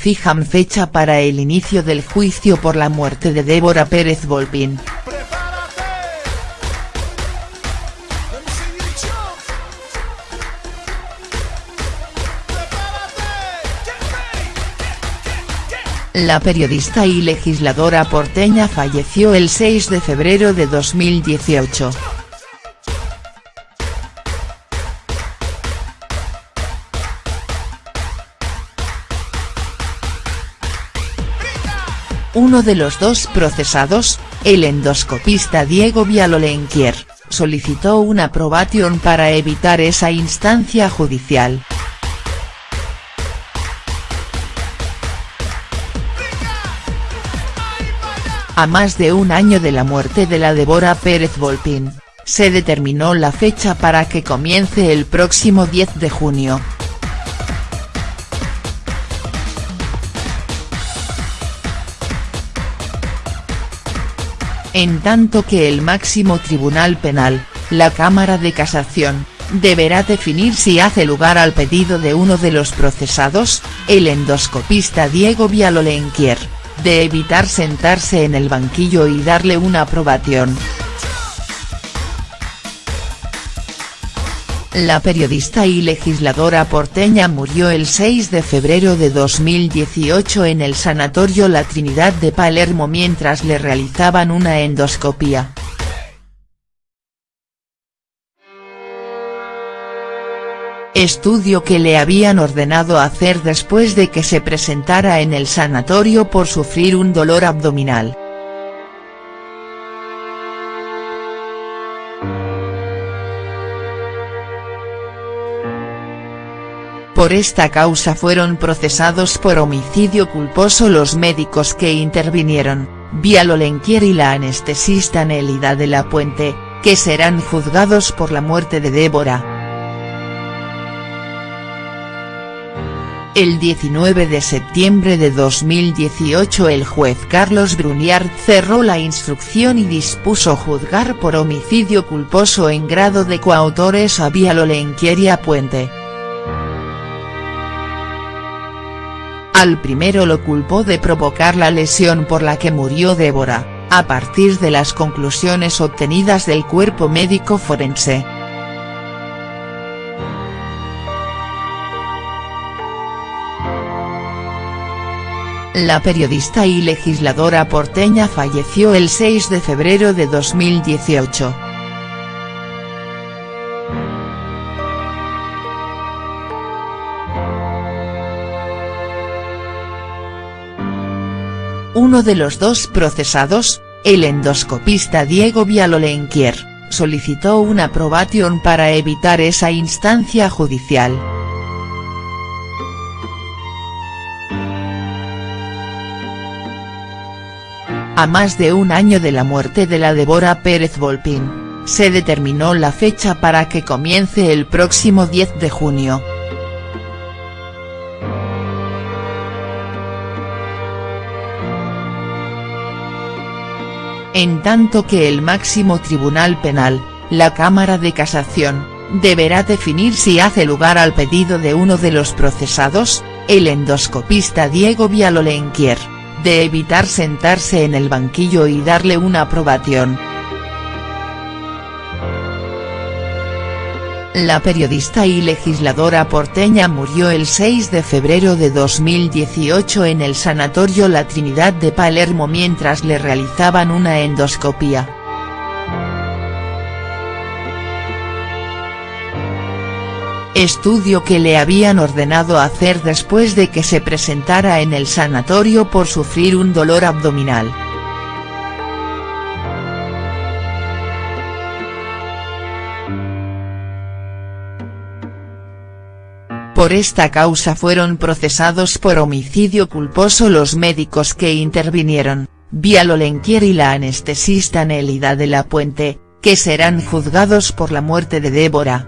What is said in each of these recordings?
fijan fecha para el inicio del juicio por la muerte de Débora Pérez Volpín. La periodista y legisladora porteña falleció el 6 de febrero de 2018. Uno de los dos procesados, el endoscopista Diego Vialolenquier, solicitó una aprobación para evitar esa instancia judicial. A más de un año de la muerte de la Débora Pérez Volpín, se determinó la fecha para que comience el próximo 10 de junio. En tanto que el máximo tribunal penal, la Cámara de Casación, deberá definir si hace lugar al pedido de uno de los procesados, el endoscopista Diego Vialolenquier de evitar sentarse en el banquillo y darle una aprobación. La periodista y legisladora porteña murió el 6 de febrero de 2018 en el Sanatorio La Trinidad de Palermo mientras le realizaban una endoscopia. estudio que le habían ordenado hacer después de que se presentara en el sanatorio por sufrir un dolor abdominal. Por esta causa fueron procesados por homicidio culposo los médicos que intervinieron, Vialolenquier y la anestesista Nélida de la Puente, que serán juzgados por la muerte de Débora. El 19 de septiembre de 2018 el juez Carlos Bruniard cerró la instrucción y dispuso juzgar por homicidio culposo en grado de coautores a Vialolenquier y a Puente. Al primero lo culpó de provocar la lesión por la que murió Débora, a partir de las conclusiones obtenidas del cuerpo médico forense. La periodista y legisladora porteña falleció el 6 de febrero de 2018. Uno de los dos procesados, el endoscopista Diego Vialolenquier, solicitó una aprobación para evitar esa instancia judicial. A más de un año de la muerte de la Débora Pérez Volpín, se determinó la fecha para que comience el próximo 10 de junio. En tanto que el máximo tribunal penal, la Cámara de Casación, deberá definir si hace lugar al pedido de uno de los procesados, el endoscopista Diego Vialolenquier de evitar sentarse en el banquillo y darle una aprobación. La periodista y legisladora porteña murió el 6 de febrero de 2018 en el Sanatorio La Trinidad de Palermo mientras le realizaban una endoscopia. estudio que le habían ordenado hacer después de que se presentara en el sanatorio por sufrir un dolor abdominal. Por esta causa fueron procesados por homicidio culposo los médicos que intervinieron, Vialolenquier y la anestesista Nélida de la Puente, que serán juzgados por la muerte de Débora.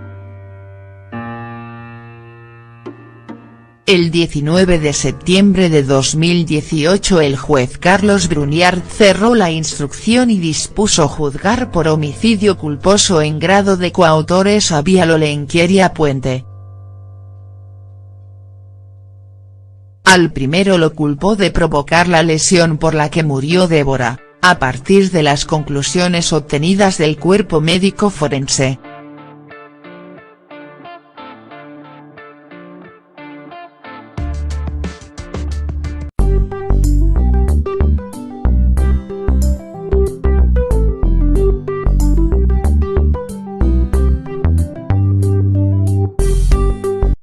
El 19 de septiembre de 2018 el juez Carlos Bruniard cerró la instrucción y dispuso juzgar por homicidio culposo en grado de coautores a Vialolenquier y a Puente. Al primero lo culpó de provocar la lesión por la que murió Débora, a partir de las conclusiones obtenidas del cuerpo médico forense.